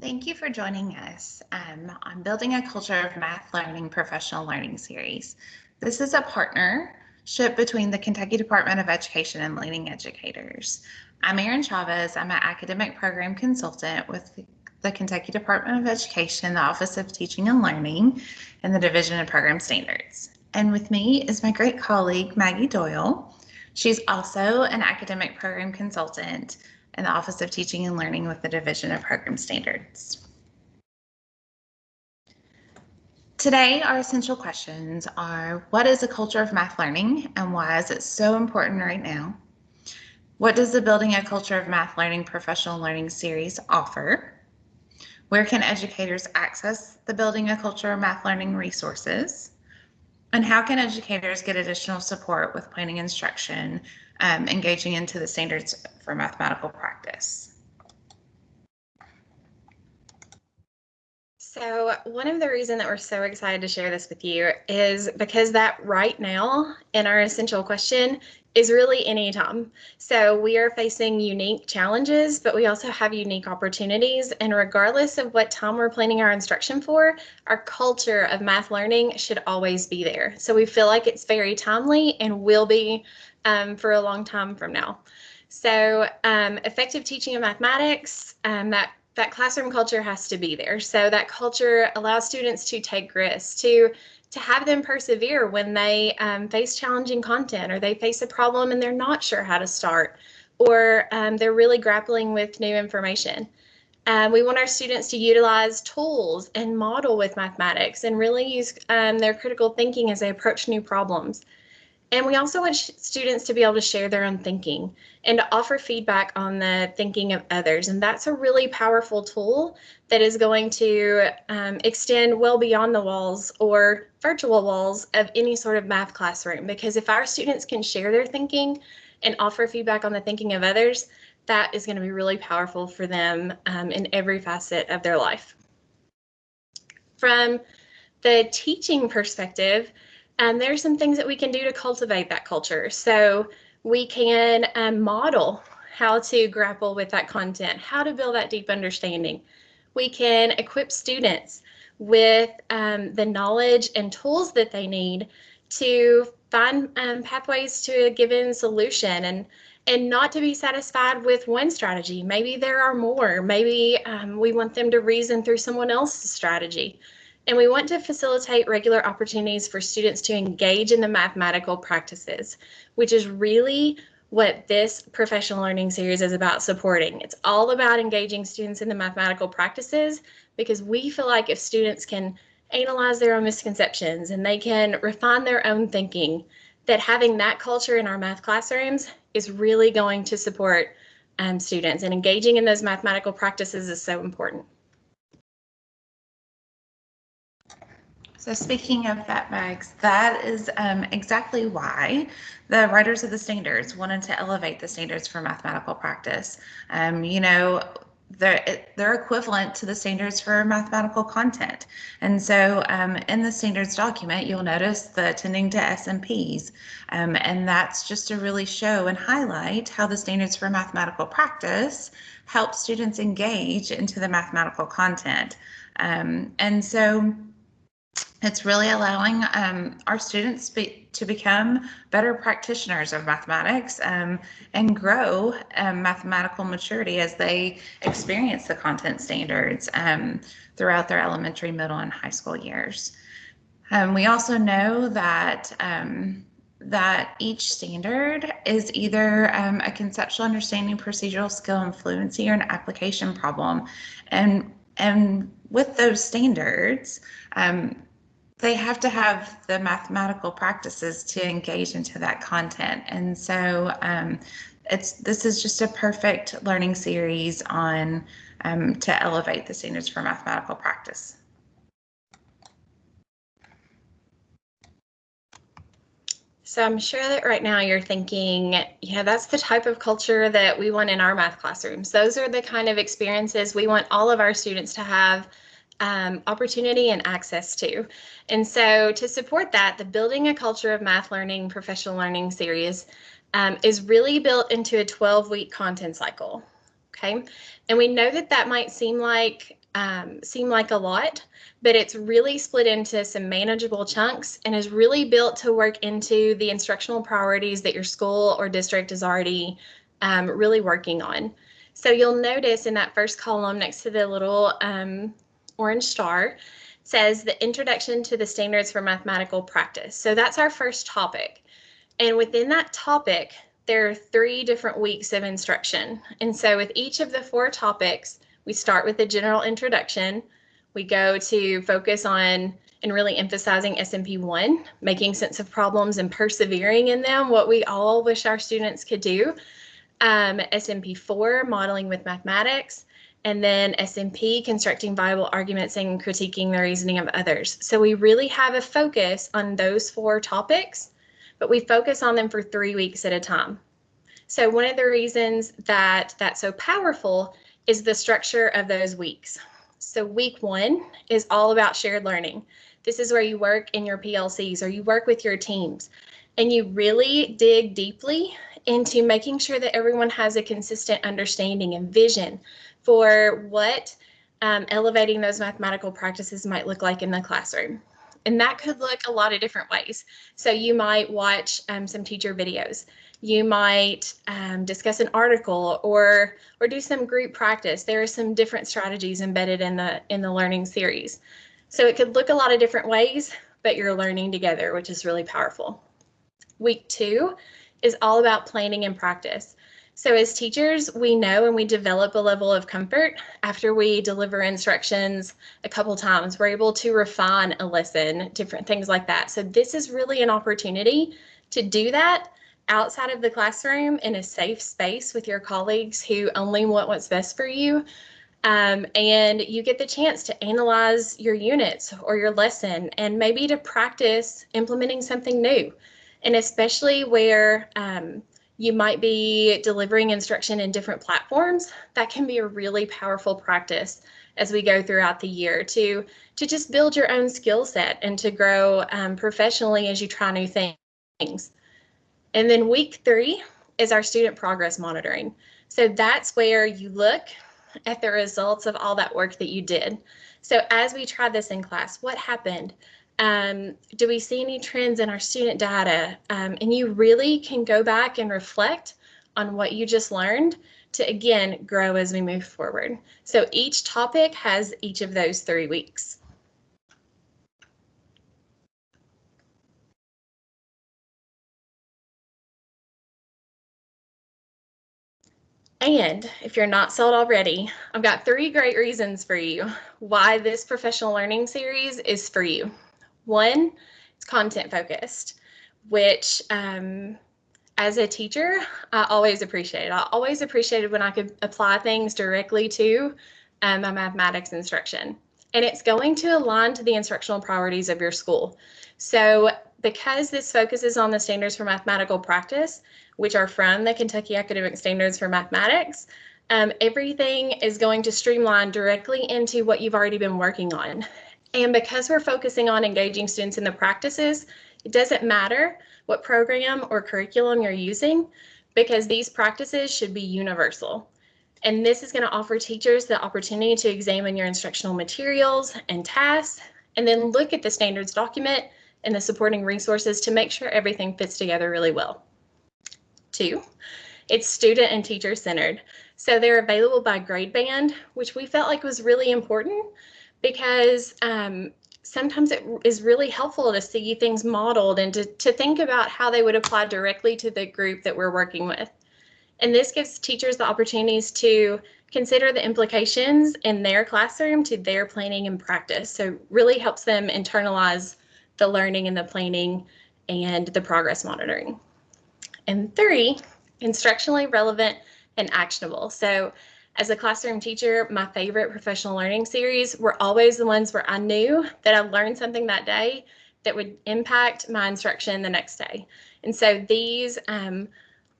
Thank you for joining us um, on Building a Culture of Math Learning Professional Learning Series. This is a partnership between the Kentucky Department of Education and Leading Educators. I'm Erin Chavez. I'm an academic program consultant with the Kentucky Department of Education, the Office of Teaching and Learning, and the Division of Program Standards. And with me is my great colleague, Maggie Doyle. She's also an academic program consultant in the Office of Teaching and Learning with the Division of Program Standards. Today, our essential questions are what is a culture of math learning and why is it so important right now? What does the Building a Culture of Math Learning Professional Learning series offer? Where can educators access the Building a Culture of Math Learning resources? And how can educators get additional support with planning instruction um, engaging into the standards for mathematical practice. So one of the reasons that we're so excited to share this with you is because that right now in our essential question is really any time. So we are facing unique challenges, but we also have unique opportunities. And regardless of what time we're planning our instruction for, our culture of math learning should always be there. So we feel like it's very timely and will be um, for a long time from now. So um, effective teaching of mathematics, um, that, that classroom culture has to be there. So that culture allows students to take risks, to, to have them persevere when they um, face challenging content or they face a problem and they're not sure how to start or um, they're really grappling with new information. Um, we want our students to utilize tools and model with mathematics and really use um, their critical thinking as they approach new problems. And we also want students to be able to share their own thinking and to offer feedback on the thinking of others. And that's a really powerful tool that is going to um, extend well beyond the walls or virtual walls of any sort of math classroom. Because if our students can share their thinking and offer feedback on the thinking of others, that is going to be really powerful for them um, in every facet of their life. From the teaching perspective, and there's some things that we can do to cultivate that culture. So we can um, model how to grapple with that content, how to build that deep understanding. We can equip students with um, the knowledge and tools that they need to find um, pathways to a given solution and and not to be satisfied with one strategy. Maybe there are more. Maybe um, we want them to reason through someone else's strategy. And we want to facilitate regular opportunities for students to engage in the mathematical practices, which is really what this professional learning series is about supporting. It's all about engaging students in the mathematical practices because we feel like if students can analyze their own misconceptions and they can refine their own thinking, that having that culture in our math classrooms is really going to support um, students and engaging in those mathematical practices is so important. So speaking of that Mags, that is um, exactly why the writers of the standards wanted to elevate the standards for mathematical practice. Um, you know, they're, they're equivalent to the standards for mathematical content. And so um, in the standards document, you'll notice the attending to SMPs. Um, and that's just to really show and highlight how the standards for mathematical practice help students engage into the mathematical content. Um, and so it's really allowing um, our students be, to become better practitioners of mathematics um, and grow um, mathematical maturity as they experience the content standards um, throughout their elementary, middle, and high school years. Um, we also know that um, that each standard is either a conceptual understanding, procedural skill, and fluency, or an application problem, and and with those standards, um, they have to have the mathematical practices to engage into that content. And so um, it's this is just a perfect learning series on um, to elevate the standards for mathematical practice. So I'm sure that right now you're thinking, yeah, that's the type of culture that we want in our math classrooms. Those are the kind of experiences we want all of our students to have um, opportunity and access to. And so to support that, the Building a Culture of Math Learning Professional Learning series um, is really built into a 12 week content cycle. Okay, and we know that that might seem like um, seem like a lot, but it's really split into some manageable chunks and is really built to work into the instructional priorities that your school or district is already um, really working on. So you'll notice in that first column next to the little um, orange star says the introduction to the standards for mathematical practice. So that's our first topic. And within that topic, there are three different weeks of instruction. And so with each of the four topics, we start with the general introduction. We go to focus on and really emphasizing SMP 1, making sense of problems and persevering in them, what we all wish our students could do. Um, SMP 4, modeling with mathematics. And then SMP, constructing viable arguments and critiquing the reasoning of others. So we really have a focus on those four topics, but we focus on them for three weeks at a time. So one of the reasons that that's so powerful is the structure of those weeks. So week one is all about shared learning. This is where you work in your PLCs or you work with your teams and you really dig deeply into making sure that everyone has a consistent understanding and vision for what um, elevating those mathematical practices might look like in the classroom. And that could look a lot of different ways. So you might watch um, some teacher videos you might um, discuss an article or or do some group practice. There are some different strategies embedded in the in the learning series. So it could look a lot of different ways, but you're learning together, which is really powerful. Week two is all about planning and practice. So as teachers, we know and we develop a level of comfort after we deliver instructions a couple times. We're able to refine a lesson, different things like that. So this is really an opportunity to do that outside of the classroom in a safe space with your colleagues who only want what's best for you. Um, and you get the chance to analyze your units or your lesson and maybe to practice implementing something new. And especially where um, you might be delivering instruction in different platforms, that can be a really powerful practice as we go throughout the year to, to just build your own skill set and to grow um, professionally as you try new things. And then week three is our student progress monitoring. So that's where you look at the results of all that work that you did. So as we try this in class, what happened? Um, do we see any trends in our student data? Um, and you really can go back and reflect on what you just learned to again grow as we move forward. So each topic has each of those three weeks. And if you're not sold already, I've got three great reasons for you why this professional learning series is for you. One, it's content focused, which um, as a teacher, I always appreciated. I always appreciated when I could apply things directly to um, my mathematics instruction. And it's going to align to the instructional priorities of your school. So because this focuses on the standards for mathematical practice, which are from the Kentucky Academic Standards for Mathematics, um, everything is going to streamline directly into what you've already been working on. And because we're focusing on engaging students in the practices, it doesn't matter what program or curriculum you're using because these practices should be universal. And this is going to offer teachers the opportunity to examine your instructional materials and tasks, and then look at the standards document and the supporting resources to make sure everything fits together really well. Two, it's student and teacher centered. So they're available by grade band, which we felt like was really important because um, sometimes it is really helpful to see things modeled and to, to think about how they would apply directly to the group that we're working with. And this gives teachers the opportunities to consider the implications in their classroom to their planning and practice. So really helps them internalize the learning and the planning and the progress monitoring. And three, instructionally relevant and actionable. So as a classroom teacher, my favorite professional learning series were always the ones where I knew that I learned something that day that would impact my instruction the next day. And so these um,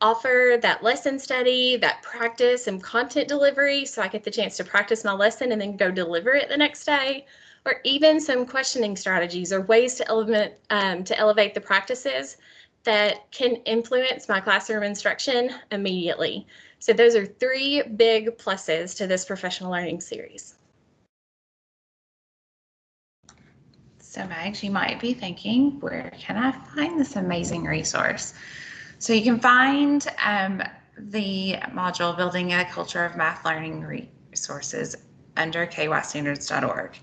offer that lesson study, that practice and content delivery so I get the chance to practice my lesson and then go deliver it the next day, or even some questioning strategies or ways to, element, um, to elevate the practices that can influence my classroom instruction immediately. So those are three big pluses to this professional learning series. So Mags, you might be thinking, where can I find this amazing resource? So you can find um, the module Building a Culture of Math Learning Resources under kystandards.org.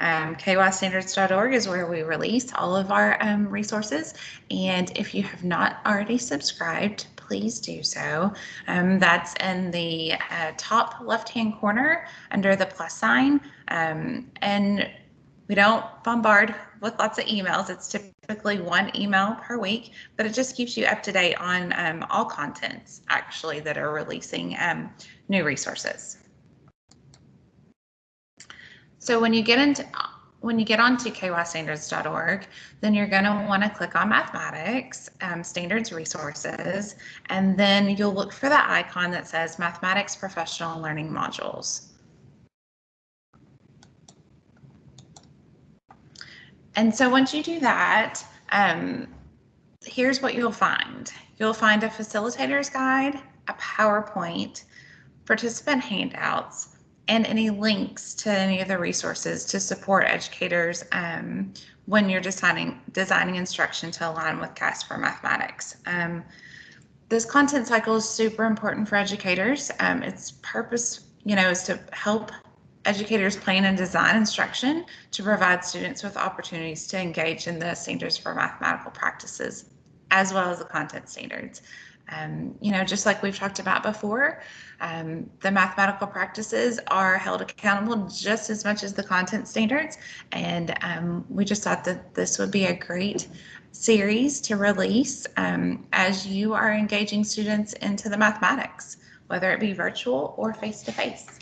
Um, kystandards.org is where we release all of our um, resources. And if you have not already subscribed, please do so. Um, that's in the uh, top left-hand corner under the plus sign. Um, and we don't bombard with lots of emails. It's typically one email per week, but it just keeps you up to date on um, all contents actually that are releasing um, new resources. So when you get into when you get onto kystandards.org, then you're going to want to click on mathematics, um, standards resources, and then you'll look for the icon that says mathematics professional learning modules. And so once you do that, um, here's what you'll find. You'll find a facilitator's guide, a PowerPoint, participant handouts, and any links to any of the resources to support educators um, when you're designing, designing instruction to align with KAS for mathematics. Um, this content cycle is super important for educators. Um, its purpose, you know, is to help educators plan and design instruction to provide students with opportunities to engage in the standards for mathematical practices as well as the content standards. Um, you know, just like we've talked about before, um, the mathematical practices are held accountable just as much as the content standards. And um, we just thought that this would be a great series to release um, as you are engaging students into the mathematics, whether it be virtual or face-to-face.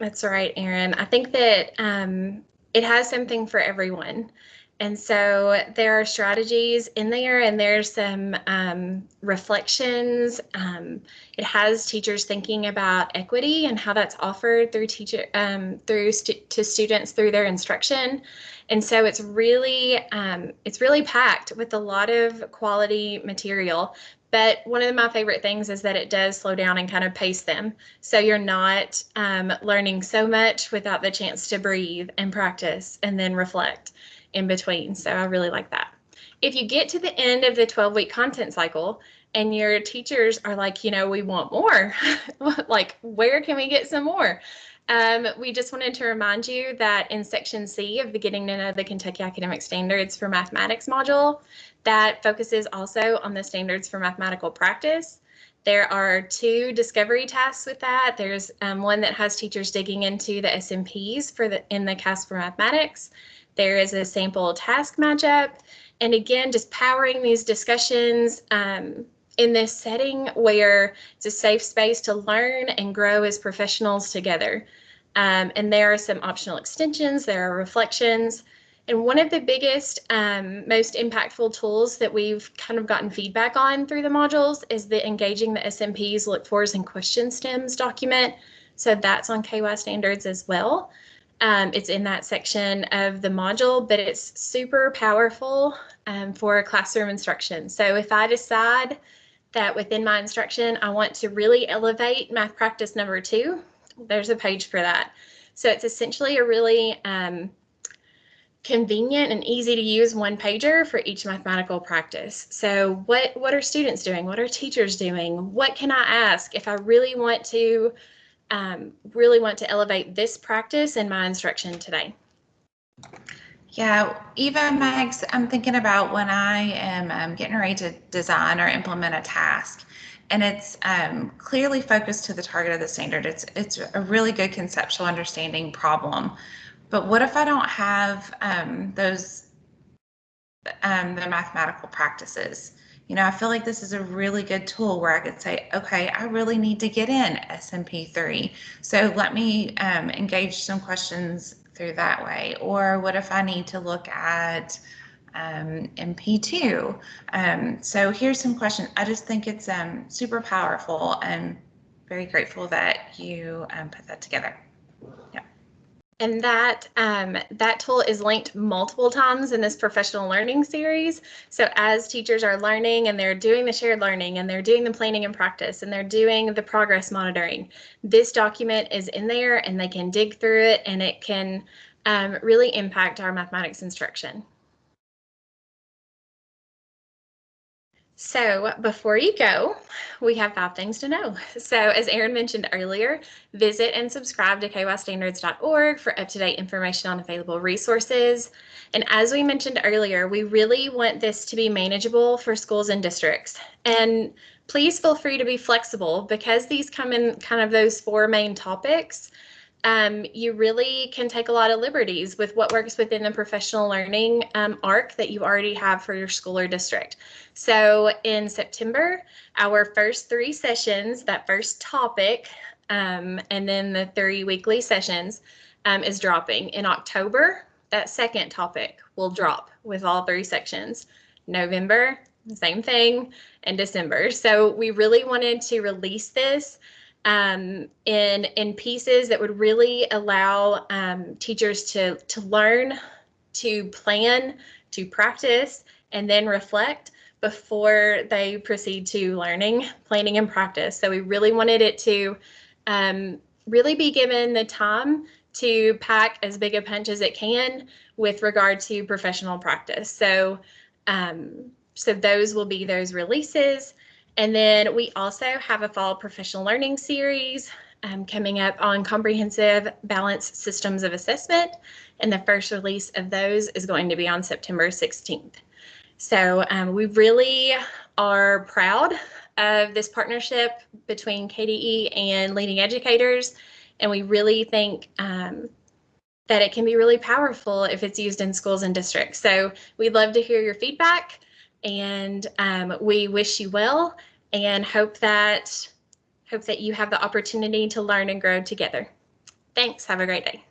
That's right, Erin. I think that um, it has something for everyone. And so there are strategies in there, and there's some um, reflections. Um, it has teachers thinking about equity and how that's offered through teacher um, through stu to students through their instruction. And so it's really um, it's really packed with a lot of quality material. But one of my favorite things is that it does slow down and kind of pace them. So you're not um, learning so much without the chance to breathe and practice and then reflect in between. So I really like that. If you get to the end of the 12 week content cycle and your teachers are like, you know, we want more, like, where can we get some more? Um, we just wanted to remind you that in section C of the Getting to Know the Kentucky Academic Standards for Mathematics module, that focuses also on the standards for mathematical practice. There are two discovery tasks with that. There's um, one that has teachers digging into the SMPs for the in the KAS for mathematics. There is a sample task matchup. And again, just powering these discussions um, in this setting where it's a safe space to learn and grow as professionals together. Um, and there are some optional extensions, there are reflections. And one of the biggest, um, most impactful tools that we've kind of gotten feedback on through the modules is the Engaging the SMPs, Look Fors, and Question Stems document. So that's on KY standards as well. Um, it's in that section of the module, but it's super powerful um, for classroom instruction. So if I decide that within my instruction, I want to really elevate math practice number two, there's a page for that. So it's essentially a really um, convenient and easy to use one pager for each mathematical practice. So what, what are students doing? What are teachers doing? What can I ask if I really want to um, really want to elevate this practice in my instruction today? Yeah, Eva Mags, I'm thinking about when I am um, getting ready to design or implement a task and it's um, clearly focused to the target of the standard. It's, it's a really good conceptual understanding problem. But what if I don't have um, those, um, the mathematical practices? You know, I feel like this is a really good tool where I could say, okay, I really need to get in SMP3. So let me um, engage some questions through that way. Or what if I need to look at um, MP2? Um, so here's some questions. I just think it's um, super powerful and very grateful that you um, put that together. And that um, that tool is linked multiple times in this professional learning series. So as teachers are learning and they're doing the shared learning and they're doing the planning and practice and they're doing the progress monitoring, this document is in there and they can dig through it and it can um, really impact our mathematics instruction. So before you go, we have five things to know. So as Erin mentioned earlier, visit and subscribe to kystandards.org for up-to-date information on available resources. And as we mentioned earlier, we really want this to be manageable for schools and districts. And please feel free to be flexible because these come in kind of those four main topics um, you really can take a lot of liberties with what works within the professional learning um, arc that you already have for your school or district. So in September, our first three sessions, that first topic, um, and then the three weekly sessions um, is dropping. In October, that second topic will drop with all three sections. November, same thing, and December. So we really wanted to release this um, in in pieces that would really allow um, teachers to to learn, to plan, to practice, and then reflect before they proceed to learning, planning, and practice. So we really wanted it to um, really be given the time to pack as big a punch as it can with regard to professional practice. So um, so those will be those releases. And then we also have a fall professional learning series um, coming up on comprehensive balanced systems of assessment. And the first release of those is going to be on September 16th. So um, we really are proud of this partnership between KDE and leading educators. And we really think um, that it can be really powerful if it's used in schools and districts. So we'd love to hear your feedback and um, we wish you well and hope that hope that you have the opportunity to learn and grow together. Thanks. Have a great day.